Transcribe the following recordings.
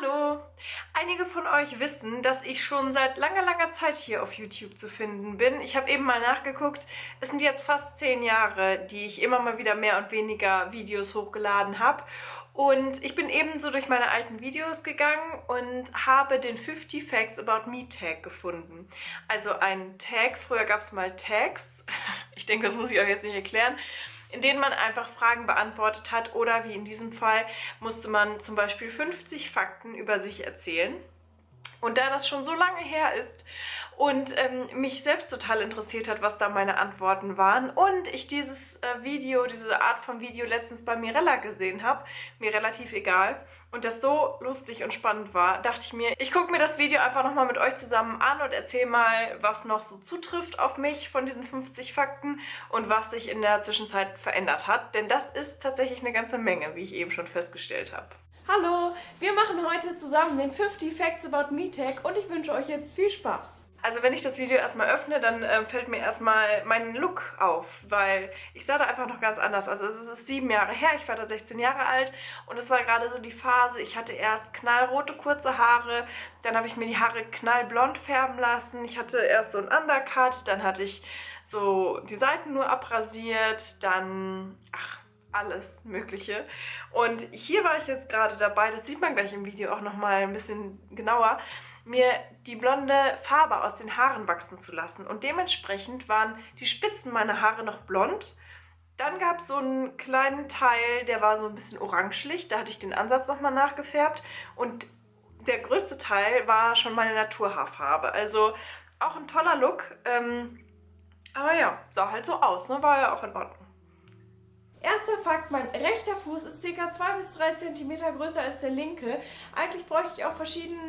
Hallo! Einige von euch wissen, dass ich schon seit langer, langer Zeit hier auf YouTube zu finden bin. Ich habe eben mal nachgeguckt. Es sind jetzt fast zehn Jahre, die ich immer mal wieder mehr und weniger Videos hochgeladen habe. Und ich bin ebenso durch meine alten Videos gegangen und habe den 50 Facts About Me Tag gefunden. Also ein Tag, früher gab es mal Tags. Ich denke, das muss ich euch jetzt nicht erklären in denen man einfach Fragen beantwortet hat oder wie in diesem Fall musste man zum Beispiel 50 Fakten über sich erzählen. Und da das schon so lange her ist und ähm, mich selbst total interessiert hat, was da meine Antworten waren und ich dieses äh, Video, diese Art von Video letztens bei Mirella gesehen habe, mir relativ egal, und das so lustig und spannend war, dachte ich mir, ich gucke mir das Video einfach nochmal mit euch zusammen an und erzähle mal, was noch so zutrifft auf mich von diesen 50 Fakten und was sich in der Zwischenzeit verändert hat. Denn das ist tatsächlich eine ganze Menge, wie ich eben schon festgestellt habe. Hallo, wir machen heute zusammen den 50 Facts About Me Tag und ich wünsche euch jetzt viel Spaß. Also wenn ich das Video erstmal öffne, dann äh, fällt mir erstmal mein Look auf, weil ich sah da einfach noch ganz anders. Also es ist sieben Jahre her, ich war da 16 Jahre alt und es war gerade so die Phase, ich hatte erst knallrote kurze Haare, dann habe ich mir die Haare knallblond färben lassen, ich hatte erst so ein Undercut, dann hatte ich so die Seiten nur abrasiert, dann, ach, alles mögliche. Und hier war ich jetzt gerade dabei, das sieht man gleich im Video auch nochmal ein bisschen genauer, mir die blonde Farbe aus den Haaren wachsen zu lassen. Und dementsprechend waren die Spitzen meiner Haare noch blond. Dann gab es so einen kleinen Teil, der war so ein bisschen orangelich. Da hatte ich den Ansatz nochmal nachgefärbt. Und der größte Teil war schon meine Naturhaarfarbe. Also auch ein toller Look. Ähm, aber ja, sah halt so aus. Ne? War ja auch in Ordnung. Erster Fakt, mein rechter Fuß ist ca. 2 bis 3 cm größer als der linke. Eigentlich bräuchte ich auch verschiedene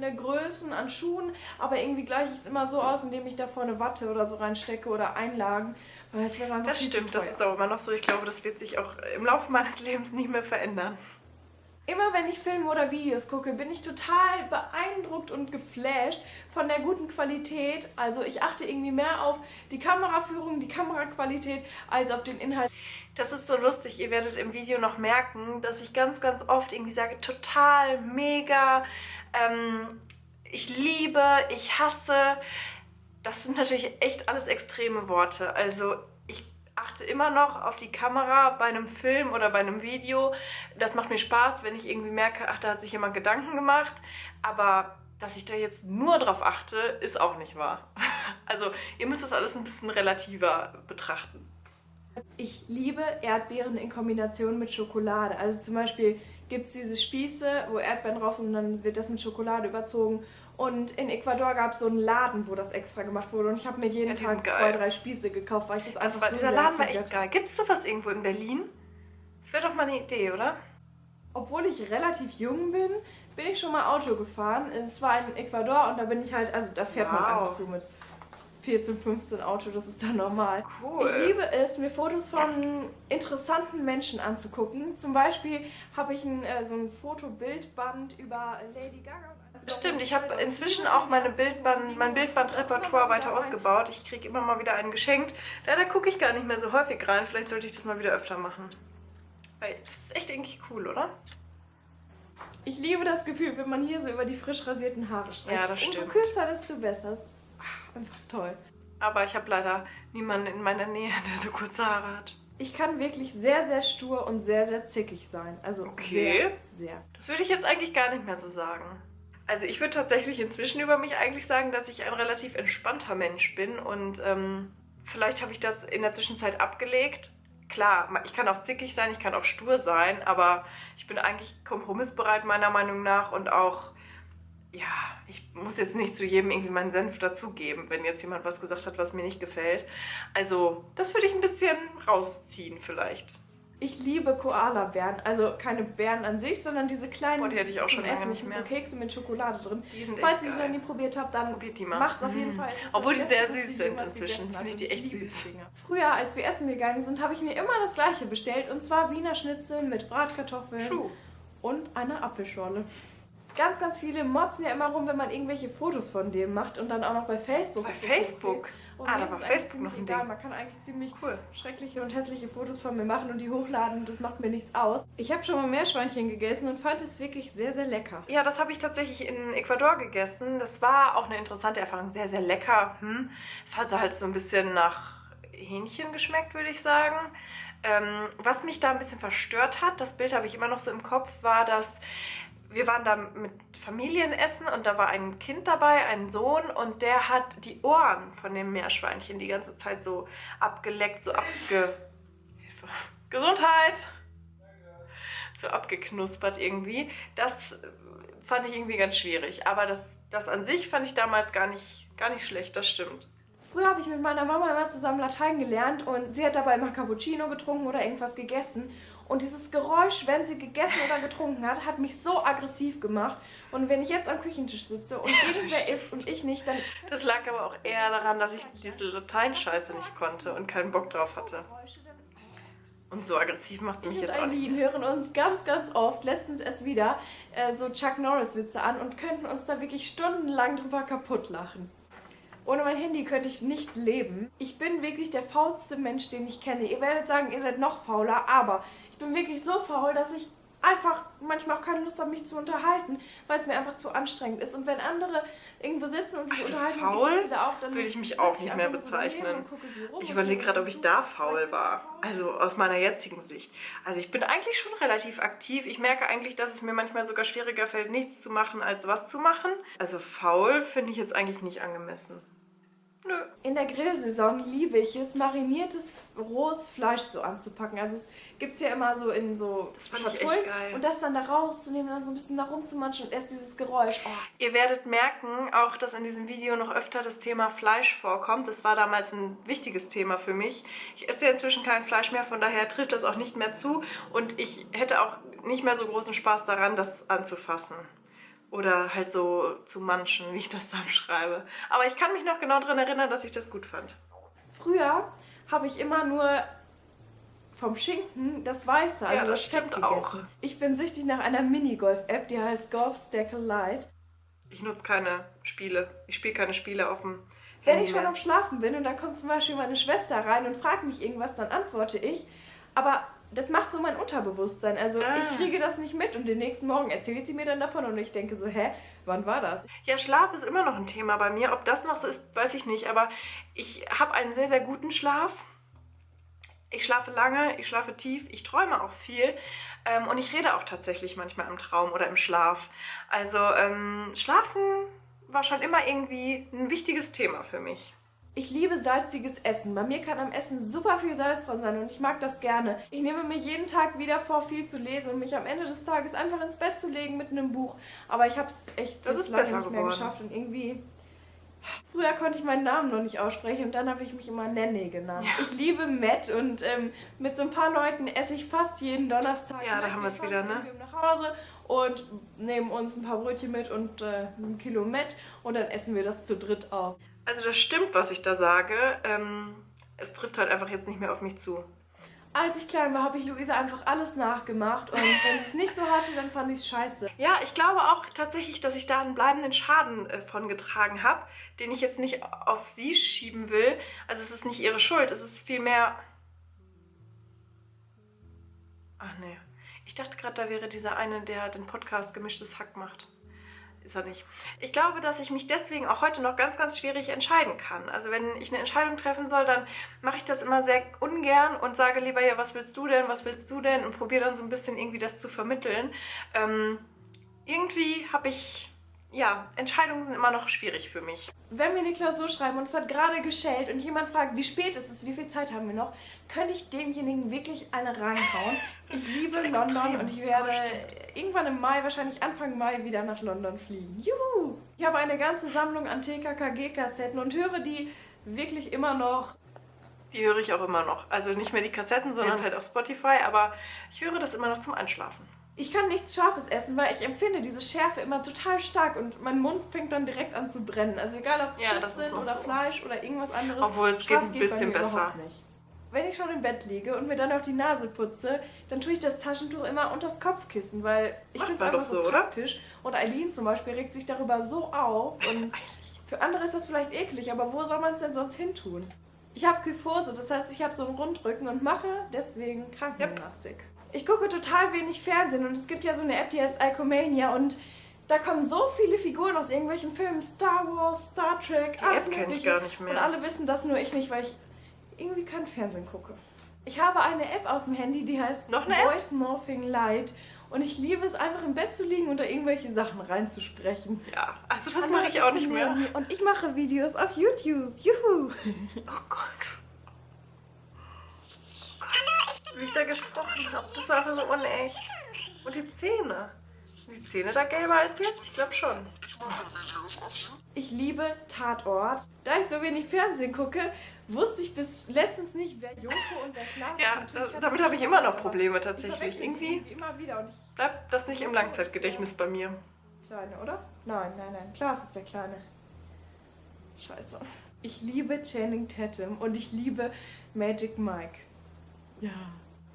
Größen an Schuhen, aber irgendwie gleiche ich es immer so aus, indem ich da vorne Watte oder so reinstecke oder Einlagen. Weil das wäre einfach Das stimmt, das ist aber immer noch so. Ich glaube, das wird sich auch im Laufe meines Lebens nicht mehr verändern. Immer wenn ich Filme oder Videos gucke, bin ich total beeindruckt und geflasht von der guten Qualität. Also ich achte irgendwie mehr auf die Kameraführung, die Kameraqualität, als auf den Inhalt. Das ist so lustig. Ihr werdet im Video noch merken, dass ich ganz, ganz oft irgendwie sage, total, mega, ähm, ich liebe, ich hasse. Das sind natürlich echt alles extreme Worte. Also achte immer noch auf die Kamera bei einem Film oder bei einem Video. Das macht mir Spaß, wenn ich irgendwie merke, ach, da hat sich jemand Gedanken gemacht. Aber dass ich da jetzt nur drauf achte, ist auch nicht wahr. Also ihr müsst das alles ein bisschen relativer betrachten. Ich liebe Erdbeeren in Kombination mit Schokolade. Also zum Beispiel gibt es diese Spieße, wo Erdbeeren drauf sind und dann wird das mit Schokolade überzogen. Und in Ecuador gab es so einen Laden, wo das extra gemacht wurde. Und ich habe mir jeden ja, Tag zwei, drei Spieße gekauft, weil ich das, das einfach war, so Dieser Laden war echt geil. Gibt es sowas irgendwo in Berlin? Das wäre doch mal eine Idee, oder? Obwohl ich relativ jung bin, bin ich schon mal Auto gefahren. Es war in Ecuador und da bin ich halt, also da fährt wow. man einfach so mit 14, 15 Auto, das ist dann normal. Cool. Ich liebe es, mir Fotos von interessanten Menschen anzugucken. Zum Beispiel habe ich ein, äh, so ein Fotobildband über Lady Gaga. Also Stimmt, ich habe inzwischen auch meine Bildband, mein Bildbandrepertoire weiter ausgebaut. Ich kriege immer mal wieder einen geschenkt. Leider gucke ich gar nicht mehr so häufig rein. Vielleicht sollte ich das mal wieder öfter machen. Weil das ist echt eigentlich cool, oder? Ich liebe das Gefühl, wenn man hier so über die frisch rasierten Haare streicht. Ja, das stimmt. Umso kürzer, desto besser. Das ist einfach toll. Aber ich habe leider niemanden in meiner Nähe, der so kurze Haare hat. Ich kann wirklich sehr, sehr stur und sehr, sehr zickig sein. Also okay. sehr, sehr. Das würde ich jetzt eigentlich gar nicht mehr so sagen. Also ich würde tatsächlich inzwischen über mich eigentlich sagen, dass ich ein relativ entspannter Mensch bin und ähm, vielleicht habe ich das in der Zwischenzeit abgelegt. Klar, ich kann auch zickig sein, ich kann auch stur sein, aber ich bin eigentlich kompromissbereit meiner Meinung nach und auch ja, ich muss jetzt nicht zu jedem irgendwie meinen Senf dazugeben, wenn jetzt jemand was gesagt hat, was mir nicht gefällt. Also das würde ich ein bisschen rausziehen vielleicht. Ich liebe Koala-Bären, also keine Bären an sich, sondern diese kleinen oh, die hätte ich auch schon Essen nicht mehr. so Kekse mit Schokolade drin. Falls ihr die noch nie probiert habt, dann macht es auf jeden mhm. Fall. Obwohl die sehr süß sind inzwischen, finde ich die echt süß. Früher, als wir essen gegangen sind, habe ich mir immer das gleiche bestellt und zwar Wiener Schnitzel mit Bratkartoffeln Schuh. und einer Apfelschorle. Ganz, ganz viele motzen ja immer rum, wenn man irgendwelche Fotos von dem macht und dann auch noch bei Facebook. Bei Facebook? Und ah, da war Facebook noch ein egal. Ding. Man kann eigentlich ziemlich cool. schreckliche und hässliche Fotos von mir machen und die hochladen und das macht mir nichts aus. Ich habe schon mal Meerschweinchen gegessen und fand es wirklich sehr, sehr lecker. Ja, das habe ich tatsächlich in Ecuador gegessen. Das war auch eine interessante Erfahrung. Sehr, sehr lecker. Hm. Es hatte halt so ein bisschen nach Hähnchen geschmeckt, würde ich sagen. Ähm, was mich da ein bisschen verstört hat, das Bild habe ich immer noch so im Kopf, war, dass wir waren da mit Familienessen und da war ein Kind dabei, ein Sohn und der hat die Ohren von dem Meerschweinchen die ganze Zeit so abgeleckt, so abge... Gesundheit! So abgeknuspert irgendwie. Das fand ich irgendwie ganz schwierig. Aber das, das an sich fand ich damals gar nicht, gar nicht schlecht, das stimmt. Früher habe ich mit meiner Mama immer zusammen Latein gelernt und sie hat dabei immer Cappuccino getrunken oder irgendwas gegessen. Und dieses Geräusch, wenn sie gegessen oder getrunken hat, hat mich so aggressiv gemacht. Und wenn ich jetzt am Küchentisch sitze und irgendwer isst und ich nicht, dann... Das lag aber auch eher daran, dass ich diese Lateinscheiße nicht konnte und keinen Bock drauf hatte. Und so aggressiv macht es mich jetzt auch nicht. Wir hören uns ganz, ganz oft, letztens erst wieder, äh, so Chuck Norris-Witze an und könnten uns da wirklich stundenlang drüber kaputt lachen. Ohne mein Handy könnte ich nicht leben. Ich bin wirklich der faulste Mensch, den ich kenne. Ihr werdet sagen, ihr seid noch fauler, aber ich bin wirklich so faul, dass ich einfach manchmal auch keine Lust habe, mich zu unterhalten, weil es mir einfach zu anstrengend ist. Und wenn andere irgendwo sitzen und sich also unterhalten faul, ich sitze da auch, dann würde ich mich auch nicht mehr bezeichnen. So ich überlege gerade, ob ich da faul war. Also aus meiner jetzigen Sicht. Also ich bin eigentlich schon relativ aktiv. Ich merke eigentlich, dass es mir manchmal sogar schwieriger fällt, nichts zu machen, als was zu machen. Also faul finde ich jetzt eigentlich nicht angemessen. In der Grillsaison liebe ich es, mariniertes rohes Fleisch so anzupacken. Also es gibt es ja immer so in so Schatullen und das dann da rauszunehmen und dann so ein bisschen da rumzumanschen und erst dieses Geräusch. Oh. Ihr werdet merken, auch dass in diesem Video noch öfter das Thema Fleisch vorkommt. Das war damals ein wichtiges Thema für mich. Ich esse ja inzwischen kein Fleisch mehr, von daher trifft das auch nicht mehr zu und ich hätte auch nicht mehr so großen Spaß daran, das anzufassen oder halt so zu manchen, wie ich das dann schreibe. Aber ich kann mich noch genau daran erinnern, dass ich das gut fand. Früher habe ich immer nur vom Schinken das Weiße, also ja, das, das gegessen. Auch. Ich bin süchtig nach einer Minigolf-App, die heißt Golf Stackle Lite. Ich nutze keine Spiele. Ich spiele keine Spiele auf dem Wenn Handy ich schon am Schlafen bin und dann kommt zum Beispiel meine Schwester rein und fragt mich irgendwas, dann antworte ich. Aber das macht so mein Unterbewusstsein. Also ah. ich kriege das nicht mit und den nächsten Morgen erzählt sie mir dann davon und ich denke so, hä, wann war das? Ja, Schlaf ist immer noch ein Thema bei mir. Ob das noch so ist, weiß ich nicht. Aber ich habe einen sehr, sehr guten Schlaf. Ich schlafe lange, ich schlafe tief, ich träume auch viel ähm, und ich rede auch tatsächlich manchmal im Traum oder im Schlaf. Also ähm, Schlafen war schon immer irgendwie ein wichtiges Thema für mich. Ich liebe salziges Essen. Bei mir kann am Essen super viel Salz dran sein und ich mag das gerne. Ich nehme mir jeden Tag wieder vor, viel zu lesen und mich am Ende des Tages einfach ins Bett zu legen mit einem Buch. Aber ich habe es echt das ist lange nicht mehr geschafft und irgendwie... Früher konnte ich meinen Namen noch nicht aussprechen und dann habe ich mich immer Nenne genannt. Ja. Ich liebe Matt und ähm, mit so ein paar Leuten esse ich fast jeden Donnerstag. Ja, da haben wir es wieder, ne? nach Hause und nehmen uns ein paar Brötchen mit und äh, ein Kilo Matt und dann essen wir das zu dritt auf. Also das stimmt, was ich da sage. Ähm, es trifft halt einfach jetzt nicht mehr auf mich zu. Als ich klein war, habe ich Luisa einfach alles nachgemacht und wenn sie es nicht so hatte, dann fand ich es scheiße. Ja, ich glaube auch tatsächlich, dass ich da einen bleibenden Schaden äh, von getragen habe, den ich jetzt nicht auf sie schieben will. Also es ist nicht ihre Schuld, es ist vielmehr... Ach nee, ich dachte gerade, da wäre dieser eine, der den Podcast Gemischtes Hack macht ist er nicht. Ich glaube, dass ich mich deswegen auch heute noch ganz, ganz schwierig entscheiden kann. Also wenn ich eine Entscheidung treffen soll, dann mache ich das immer sehr ungern und sage lieber, ja, was willst du denn, was willst du denn? Und probiere dann so ein bisschen irgendwie das zu vermitteln. Ähm, irgendwie habe ich ja, Entscheidungen sind immer noch schwierig für mich. Wenn wir eine Klausur schreiben und es hat gerade geschellt und jemand fragt, wie spät ist es, wie viel Zeit haben wir noch, könnte ich demjenigen wirklich eine reinhauen. Ich liebe London und ich werde irgendwann im Mai, wahrscheinlich Anfang Mai, wieder nach London fliegen. Juhu! Ich habe eine ganze Sammlung an TKKG-Kassetten und höre die wirklich immer noch. Die höre ich auch immer noch. Also nicht mehr die Kassetten, sondern ja. halt auf Spotify, aber ich höre das immer noch zum Einschlafen. Ich kann nichts Scharfes essen, weil ich empfinde diese Schärfe immer total stark und mein Mund fängt dann direkt an zu brennen. Also egal, ob es ja, Chips sind oder so. Fleisch oder irgendwas anderes. Obwohl es geht ein bisschen besser. wenn ich schon im Bett liege und mir dann auch die Nase putze, dann tue ich das Taschentuch immer unter das Kopfkissen, weil ich finde es einfach so, so praktisch. Und Eileen zum Beispiel regt sich darüber so auf und für andere ist das vielleicht eklig, aber wo soll man es denn sonst hin tun? Ich habe Kyphose, das heißt, ich habe so einen Rundrücken und mache deswegen Krankengymnastik. Yep. Ich gucke total wenig Fernsehen und es gibt ja so eine App, die heißt Icomania und da kommen so viele Figuren aus irgendwelchen Filmen, Star Wars, Star Trek, die alles mögliche. Ich gar nicht mehr. Und alle wissen das, nur ich nicht, weil ich irgendwie kein Fernsehen gucke. Ich habe eine App auf dem Handy, die heißt Noch eine Voice App? Morphing Light. Und ich liebe es einfach im Bett zu liegen und da irgendwelche Sachen reinzusprechen. Ja, also das mache ich auch nicht mehr. Und ich mache Videos auf YouTube. Juhu. Oh Gott. Wie ich da gesprochen habe, das war so unecht. Und die Zähne. Sind die Zähne da gelber als jetzt? Ich glaube schon. Ich liebe Tatort. Da ich so wenig Fernsehen gucke, wusste ich bis letztens nicht, wer Joko und wer Klaas ja, ist. Ja, damit habe ich immer noch Probleme tatsächlich. Irgendwie, irgendwie immer wieder. Und ich bleibt das nicht im Langzeitgedächtnis bei mir. Kleine, oder? Nein, nein, nein. Klaas ist der Kleine. Scheiße. Ich liebe Channing Tatum und ich liebe Magic Mike. Ja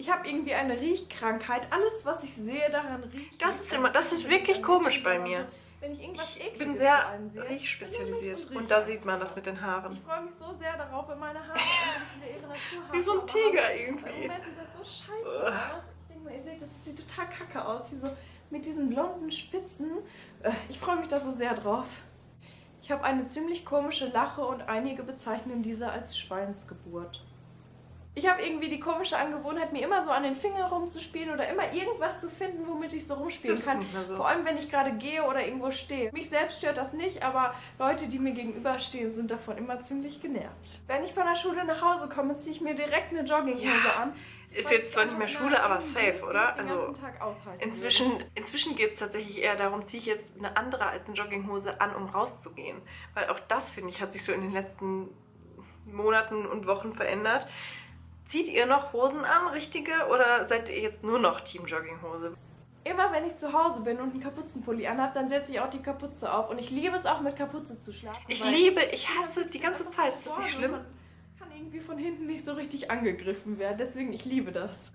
ich habe irgendwie eine Riechkrankheit. Alles, was ich sehe, daran riecht. Das ist immer, das ist wirklich komisch bei mir. Wenn ich irgendwas ich bin sehr riechspezialisiert. Und da sieht man das mit den Haaren. Ich freue mich so sehr darauf, wenn meine Haare endlich ihre Natur haben. Wie so ein Tiger irgendwie. Im Moment sieht das so scheiße aus. Ich denke mal, ihr seht, das sieht total kacke aus. Hier so mit diesen blonden Spitzen. Äh, ich freue mich da so sehr drauf. Ich habe eine ziemlich komische Lache und einige bezeichnen diese als Schweinsgeburt. Ich habe irgendwie die komische Angewohnheit, mir immer so an den Finger rumzuspielen oder immer irgendwas zu finden, womit ich so rumspielen kann. So. Vor allem, wenn ich gerade gehe oder irgendwo stehe. Mich selbst stört das nicht, aber Leute, die mir gegenüberstehen, sind davon immer ziemlich genervt. Wenn ich von der Schule nach Hause komme, ziehe ich mir direkt eine Jogginghose ja. an. Ist jetzt zwar nicht mehr Schule, aber safe, oder? Also inzwischen, inzwischen geht es tatsächlich eher darum, ziehe ich jetzt eine andere als eine Jogginghose an, um rauszugehen. Weil auch das, finde ich, hat sich so in den letzten Monaten und Wochen verändert. Zieht ihr noch Hosen an, richtige, oder seid ihr jetzt nur noch Team Jogginghose? Immer wenn ich zu Hause bin und einen Kapuzenpulli anhabe, dann setze ich auch die Kapuze auf. Und ich liebe es auch mit Kapuze zu schlafen. Ich liebe, ich hasse die ganze Zeit. Ist das nicht schlimm? Man kann irgendwie von hinten nicht so richtig angegriffen werden. Deswegen, ich liebe das.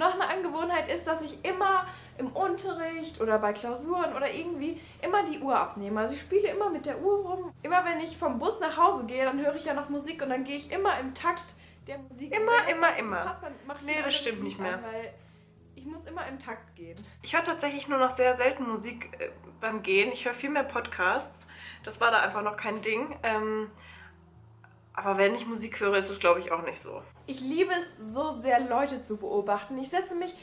Noch eine Angewohnheit ist, dass ich immer im Unterricht oder bei Klausuren oder irgendwie immer die Uhr abnehme. Also ich spiele immer mit der Uhr rum. Immer wenn ich vom Bus nach Hause gehe, dann höre ich ja noch Musik und dann gehe ich immer im Takt der Musik. Immer, immer, immer. Passt, nee, das stimmt nicht mehr. An, weil ich muss immer im Takt gehen. Ich höre tatsächlich nur noch sehr selten Musik äh, beim Gehen. Ich höre viel mehr Podcasts. Das war da einfach noch kein Ding. Ähm, aber wenn ich Musik höre, ist es, glaube ich, auch nicht so. Ich liebe es so sehr, Leute zu beobachten. Ich setze mich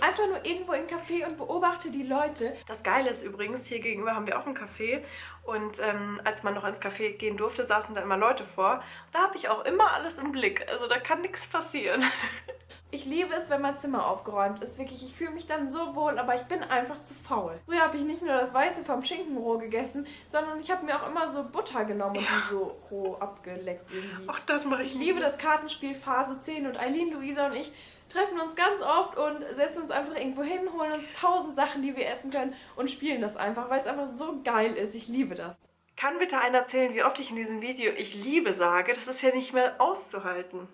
einfach nur irgendwo in ein Café und beobachte die Leute. Das Geile ist übrigens, hier gegenüber haben wir auch ein Café. Und ähm, als man noch ins Café gehen durfte, saßen da immer Leute vor. Und da habe ich auch immer alles im Blick. Also da kann nichts passieren. Ich liebe es, wenn mein Zimmer aufgeräumt ist. Wirklich, ich fühle mich dann so wohl, aber ich bin einfach zu faul. Früher habe ich nicht nur das Weiße vom Schinkenroh gegessen, sondern ich habe mir auch immer so Butter genommen ja. und die so roh abgeleckt irgendwie. Ach, das mache ich. Ich liebe das Kartenspiel Phase 10 und Eileen, Luisa und ich treffen uns ganz oft und setzen uns einfach irgendwo hin, holen uns tausend Sachen, die wir essen können und spielen das einfach, weil es einfach so geil ist. Ich liebe das. Kann bitte einer erzählen, wie oft ich in diesem Video ich liebe sage? Das ist ja nicht mehr auszuhalten.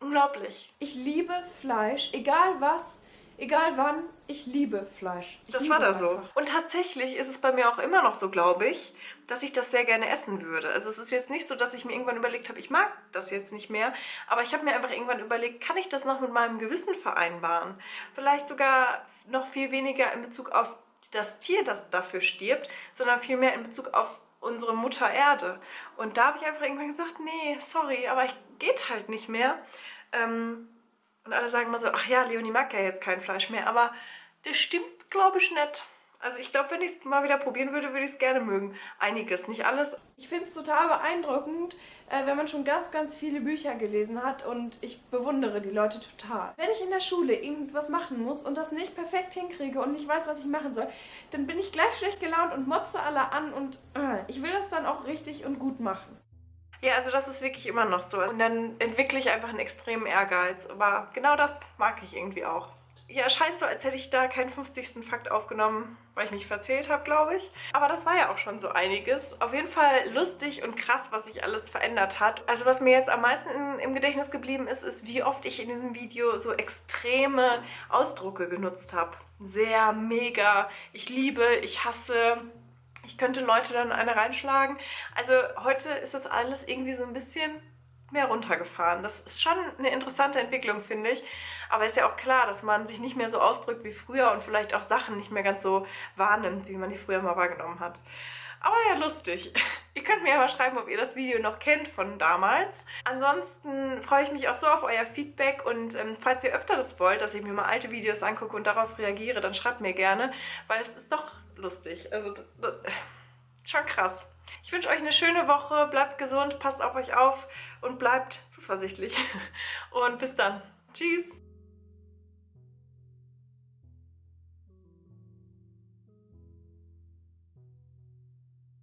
Unglaublich. Ich liebe Fleisch, egal was, egal wann, ich liebe Fleisch. Ich das liebe war da so. Und tatsächlich ist es bei mir auch immer noch so, glaube ich, dass ich das sehr gerne essen würde. Also es ist jetzt nicht so, dass ich mir irgendwann überlegt habe, ich mag das jetzt nicht mehr, aber ich habe mir einfach irgendwann überlegt, kann ich das noch mit meinem Gewissen vereinbaren? Vielleicht sogar noch viel weniger in Bezug auf das Tier, das dafür stirbt, sondern viel mehr in Bezug auf unsere Mutter Erde. Und da habe ich einfach irgendwann gesagt, nee, sorry, aber ich geht halt nicht mehr. Ähm, und alle sagen immer so, ach ja, Leonie mag ja jetzt kein Fleisch mehr, aber das stimmt, glaube ich, nicht. Also ich glaube, wenn ich es mal wieder probieren würde, würde ich es gerne mögen. Einiges, nicht alles. Ich finde es total beeindruckend, äh, wenn man schon ganz, ganz viele Bücher gelesen hat und ich bewundere die Leute total. Wenn ich in der Schule irgendwas machen muss und das nicht perfekt hinkriege und nicht weiß, was ich machen soll, dann bin ich gleich schlecht gelaunt und motze alle an und äh, ich will das dann auch richtig und gut machen. Ja, also das ist wirklich immer noch so. Und dann entwickle ich einfach einen extremen Ehrgeiz. Aber genau das mag ich irgendwie auch. Ja, scheint so, als hätte ich da keinen 50. Fakt aufgenommen, weil ich mich verzählt habe, glaube ich. Aber das war ja auch schon so einiges. Auf jeden Fall lustig und krass, was sich alles verändert hat. Also was mir jetzt am meisten in, im Gedächtnis geblieben ist, ist, wie oft ich in diesem Video so extreme Ausdrucke genutzt habe. Sehr, mega, ich liebe, ich hasse, ich könnte Leute dann eine reinschlagen. Also heute ist das alles irgendwie so ein bisschen mehr runtergefahren. Das ist schon eine interessante Entwicklung, finde ich. Aber ist ja auch klar, dass man sich nicht mehr so ausdrückt wie früher und vielleicht auch Sachen nicht mehr ganz so wahrnimmt, wie man die früher mal wahrgenommen hat. Aber ja, lustig. Ihr könnt mir ja mal schreiben, ob ihr das Video noch kennt von damals. Ansonsten freue ich mich auch so auf euer Feedback und ähm, falls ihr öfter das wollt, dass ich mir mal alte Videos angucke und darauf reagiere, dann schreibt mir gerne, weil es ist doch lustig. Also, schon krass. Ich wünsche euch eine schöne Woche, bleibt gesund, passt auf euch auf und bleibt zuversichtlich. Und bis dann. Tschüss.